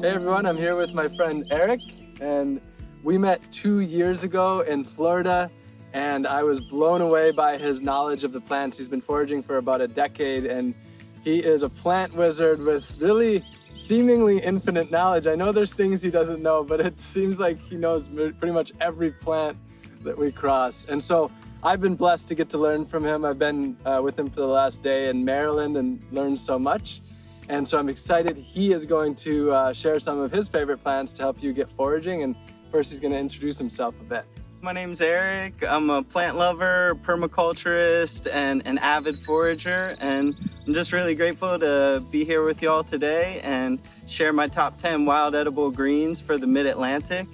Hey everyone, I'm here with my friend Eric, and we met two years ago in Florida, and I was blown away by his knowledge of the plants. He's been foraging for about a decade, and he is a plant wizard with really seemingly infinite knowledge. I know there's things he doesn't know, but it seems like he knows pretty much every plant that we cross. And so I've been blessed to get to learn from him. I've been uh, with him for the last day in Maryland and learned so much. And so I'm excited he is going to uh, share some of his favorite plants to help you get foraging. And first he's gonna introduce himself a bit. My name's Eric. I'm a plant lover, permaculturist, and an avid forager. And I'm just really grateful to be here with y'all today and share my top 10 wild edible greens for the mid-Atlantic.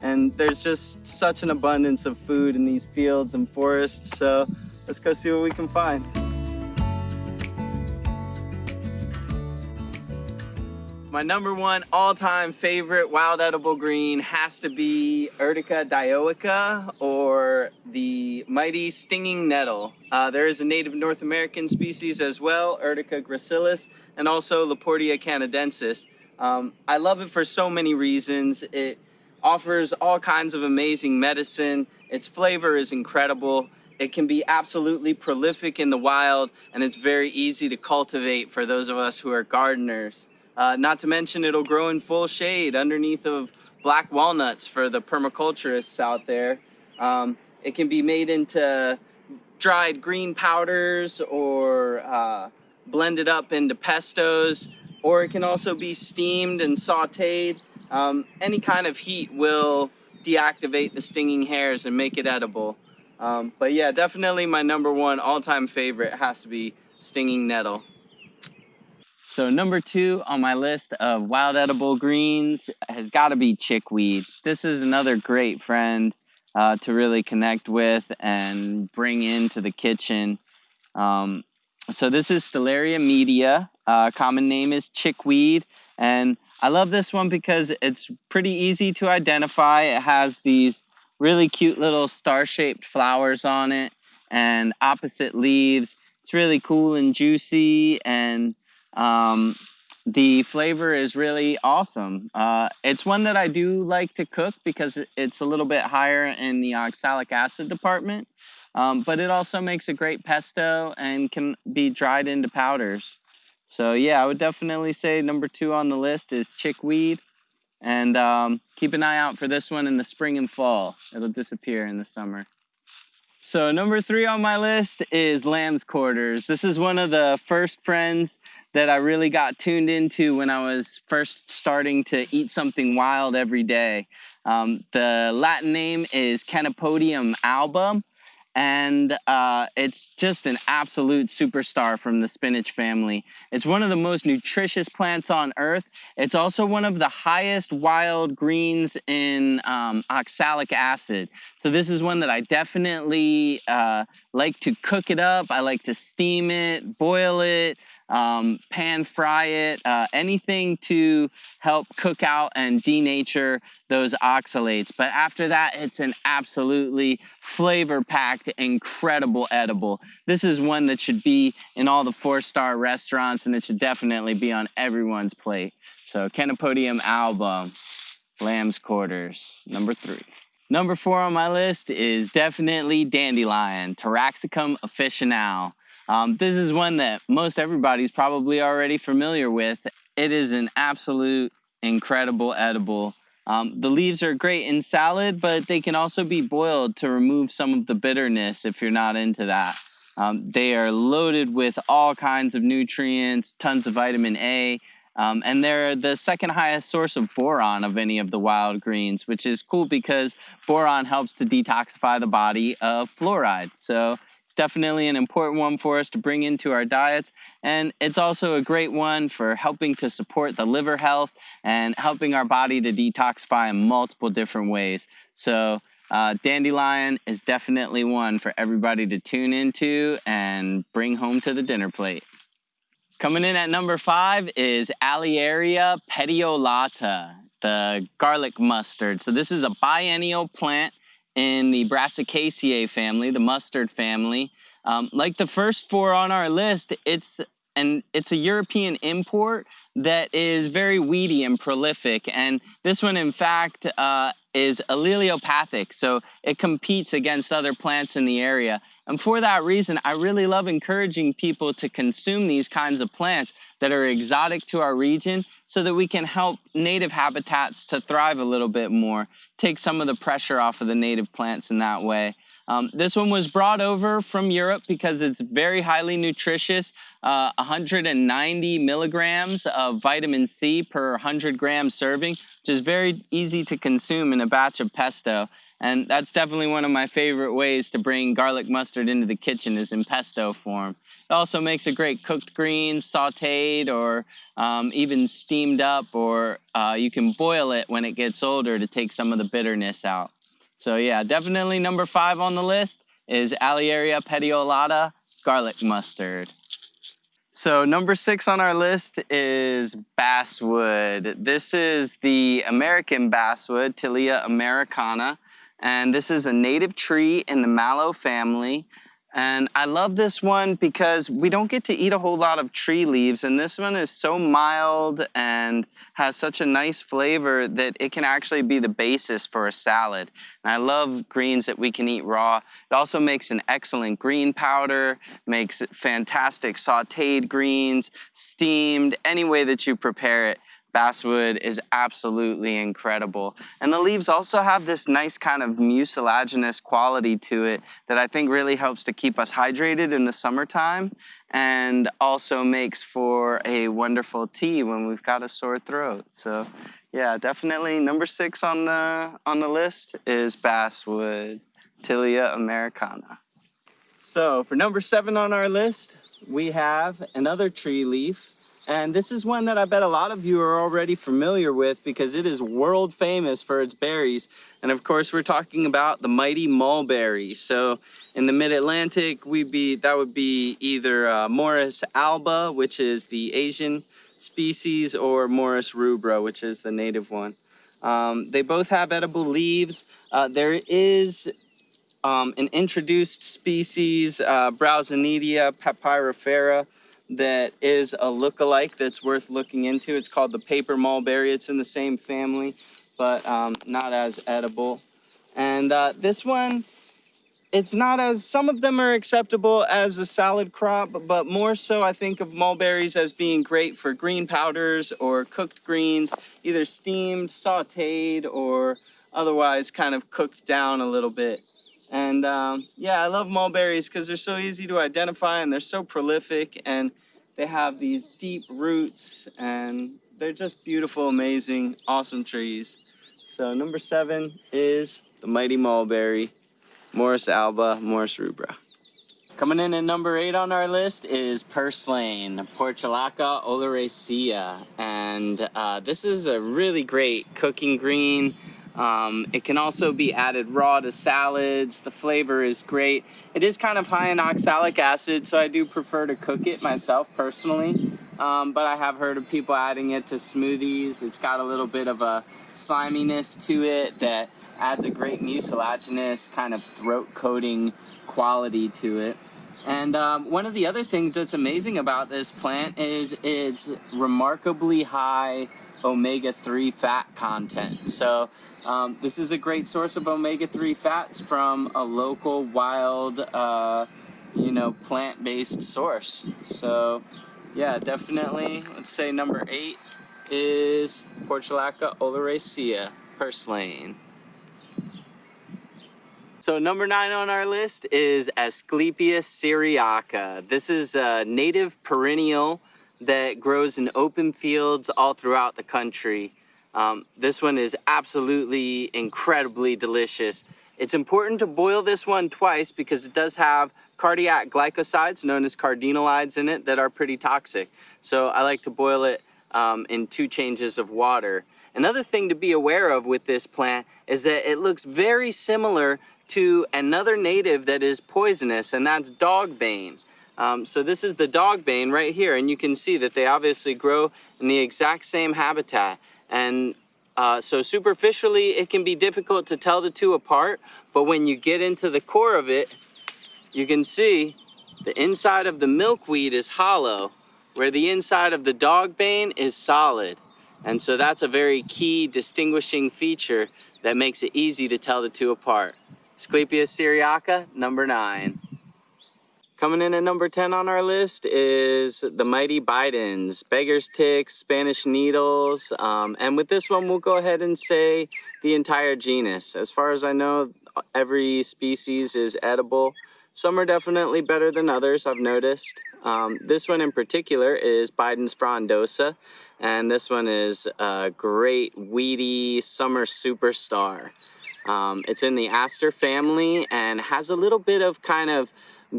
And there's just such an abundance of food in these fields and forests. So let's go see what we can find. My number one all-time favorite wild edible green has to be Urtica dioica or the mighty stinging nettle. Uh, there is a native North American species as well, Urtica gracilis, and also Laportea canadensis. Um, I love it for so many reasons. It offers all kinds of amazing medicine. Its flavor is incredible. It can be absolutely prolific in the wild, and it's very easy to cultivate for those of us who are gardeners. Uh, not to mention it'll grow in full shade underneath of black walnuts for the permaculturists out there. Um, it can be made into dried green powders or uh, blended up into pestos, or it can also be steamed and sauteed. Um, any kind of heat will deactivate the stinging hairs and make it edible. Um, but yeah, definitely my number one all-time favorite has to be stinging nettle. So number two on my list of wild edible greens has got to be chickweed. This is another great friend uh, to really connect with and bring into the kitchen. Um, so this is Stellaria media. Uh, common name is chickweed. And I love this one because it's pretty easy to identify. It has these really cute little star-shaped flowers on it and opposite leaves. It's really cool and juicy and um, the flavor is really awesome. Uh, it's one that I do like to cook because it's a little bit higher in the oxalic acid department, um, but it also makes a great pesto and can be dried into powders. So yeah, I would definitely say number two on the list is chickweed. And um, keep an eye out for this one in the spring and fall. It'll disappear in the summer. So number three on my list is lamb's quarters. This is one of the first friends that I really got tuned into when I was first starting to eat something wild every day. Um, the Latin name is Chenopodium alba, and uh, it's just an absolute superstar from the spinach family. It's one of the most nutritious plants on earth. It's also one of the highest wild greens in um, oxalic acid. So this is one that I definitely uh, like to cook it up. I like to steam it, boil it, um, pan fry it, uh, anything to help cook out and denature those oxalates. But after that, it's an absolutely flavor packed, incredible edible. This is one that should be in all the four star restaurants and it should definitely be on everyone's plate. So, Chenopodium alba, lamb's quarters, number three. Number four on my list is definitely dandelion, Taraxacum officinale. Um, this is one that most everybody's probably already familiar with. It is an absolute incredible edible. Um, the leaves are great in salad, but they can also be boiled to remove some of the bitterness if you're not into that. Um, they are loaded with all kinds of nutrients, tons of vitamin A, um, and they're the second highest source of boron of any of the wild greens, which is cool because boron helps to detoxify the body of fluoride. So it's definitely an important one for us to bring into our diets. And it's also a great one for helping to support the liver health and helping our body to detoxify in multiple different ways. So uh, dandelion is definitely one for everybody to tune into and bring home to the dinner plate. Coming in at number five is Alliaria petiolata, the garlic mustard. So this is a biennial plant in the Brassicaceae family, the mustard family. Um, like the first four on our list, it's and it's a European import that is very weedy and prolific. And this one, in fact, uh, is allelopathic, so it competes against other plants in the area. And for that reason, I really love encouraging people to consume these kinds of plants that are exotic to our region so that we can help native habitats to thrive a little bit more, take some of the pressure off of the native plants in that way. Um, this one was brought over from Europe because it's very highly nutritious, uh, 190 milligrams of vitamin C per 100 gram serving, which is very easy to consume in a batch of pesto. And that's definitely one of my favorite ways to bring garlic mustard into the kitchen is in pesto form. It also makes a great cooked green, sauteed, or um, even steamed up, or uh, you can boil it when it gets older to take some of the bitterness out. So yeah, definitely number five on the list is Alliaria petiolata garlic mustard. So number six on our list is basswood. This is the American basswood, Tilia americana, and this is a native tree in the mallow family. And I love this one because we don't get to eat a whole lot of tree leaves, and this one is so mild and has such a nice flavor that it can actually be the basis for a salad. And I love greens that we can eat raw. It also makes an excellent green powder, makes fantastic sauteed greens, steamed, any way that you prepare it basswood is absolutely incredible. And the leaves also have this nice kind of mucilaginous quality to it that I think really helps to keep us hydrated in the summertime and also makes for a wonderful tea when we've got a sore throat. So yeah, definitely number six on the on the list is basswood, Tilia americana. So for number seven on our list, we have another tree leaf and this is one that I bet a lot of you are already familiar with because it is world famous for its berries. And of course, we're talking about the mighty mulberry. So in the mid-Atlantic, we'd be that would be either uh, Morus alba, which is the Asian species, or Morus rubra, which is the native one. Um, they both have edible leaves. Uh, there is um, an introduced species, uh, Broussonetia papyrifera, that is a look-alike that's worth looking into. It's called the paper mulberry. It's in the same family, but um, not as edible. And uh, this one, it's not as, some of them are acceptable as a salad crop, but more so I think of mulberries as being great for green powders or cooked greens, either steamed, sauteed, or otherwise kind of cooked down a little bit. And um, yeah, I love mulberries because they're so easy to identify and they're so prolific and they have these deep roots and they're just beautiful, amazing, awesome trees. So number seven is the mighty mulberry, Morus alba, Morus rubra. Coming in at number eight on our list is purslane, Portulaca oleracea. And uh, this is a really great cooking green. Um, it can also be added raw to salads. The flavor is great. It is kind of high in oxalic acid, so I do prefer to cook it myself personally. Um, but I have heard of people adding it to smoothies. It's got a little bit of a sliminess to it that adds a great mucilaginous kind of throat coating quality to it. And um, one of the other things that's amazing about this plant is its remarkably high omega-3 fat content. So um, this is a great source of omega-3 fats from a local wild, uh, you know, plant-based source. So yeah, definitely, let's say number eight is Portulaca oleracea purslane. So number nine on our list is Asclepias syriaca. This is a native perennial that grows in open fields all throughout the country. Um, this one is absolutely incredibly delicious. It's important to boil this one twice because it does have cardiac glycosides known as cardenolides in it that are pretty toxic. So I like to boil it um, in two changes of water. Another thing to be aware of with this plant is that it looks very similar to another native that is poisonous and that's dogbane. Um, so this is the dogbane right here, and you can see that they obviously grow in the exact same habitat. And uh, so superficially, it can be difficult to tell the two apart, but when you get into the core of it, you can see the inside of the milkweed is hollow, where the inside of the dog bane is solid. And so that's a very key distinguishing feature that makes it easy to tell the two apart. Asclepias syriaca, number nine. Coming in at number 10 on our list is the Mighty Bidens, Beggar's Ticks, Spanish Needles. Um, and with this one, we'll go ahead and say the entire genus. As far as I know, every species is edible. Some are definitely better than others, I've noticed. Um, this one in particular is Bidens frondosa, and this one is a great weedy summer superstar. Um, it's in the aster family and has a little bit of kind of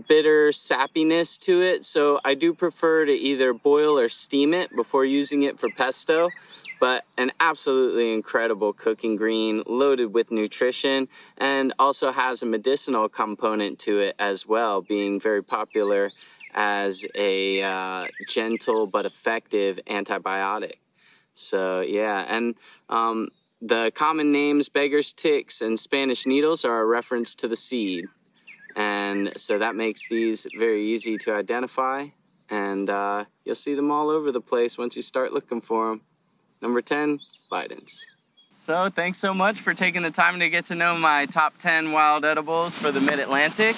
bitter sappiness to it, so I do prefer to either boil or steam it before using it for pesto but an absolutely incredible cooking green loaded with nutrition and also has a medicinal component to it as well, being very popular as a uh, gentle but effective antibiotic. So, yeah, and um, the common names beggar's ticks and Spanish needles are a reference to the seed. And so that makes these very easy to identify. And uh, you'll see them all over the place once you start looking for them. Number 10, Bidens. So thanks so much for taking the time to get to know my top 10 wild edibles for the Mid-Atlantic.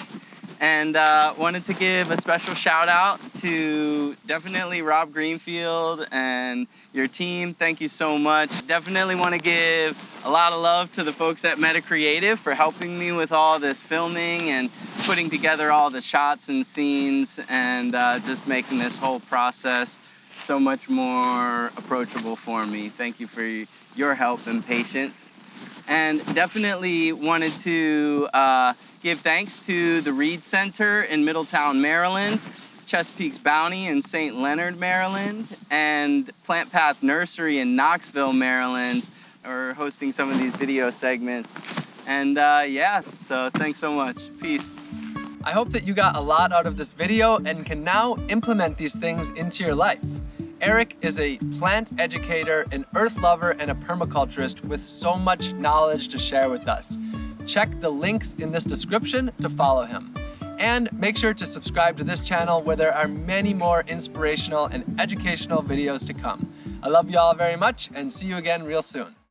And uh, wanted to give a special shout out to definitely Rob Greenfield and your team. Thank you so much. Definitely want to give a lot of love to the folks at Meta Creative for helping me with all this filming and putting together all the shots and scenes and uh, just making this whole process so much more approachable for me. Thank you for your help and patience. And definitely wanted to uh, give thanks to the Reed Center in Middletown, Maryland, Chesapeake's Bounty in St. Leonard, Maryland, and Plant Path Nursery in Knoxville, Maryland, are hosting some of these video segments. And uh, yeah, so thanks so much. Peace. I hope that you got a lot out of this video and can now implement these things into your life. Eric is a plant educator, an earth lover, and a permaculturist with so much knowledge to share with us. Check the links in this description to follow him. And make sure to subscribe to this channel where there are many more inspirational and educational videos to come. I love you all very much and see you again real soon.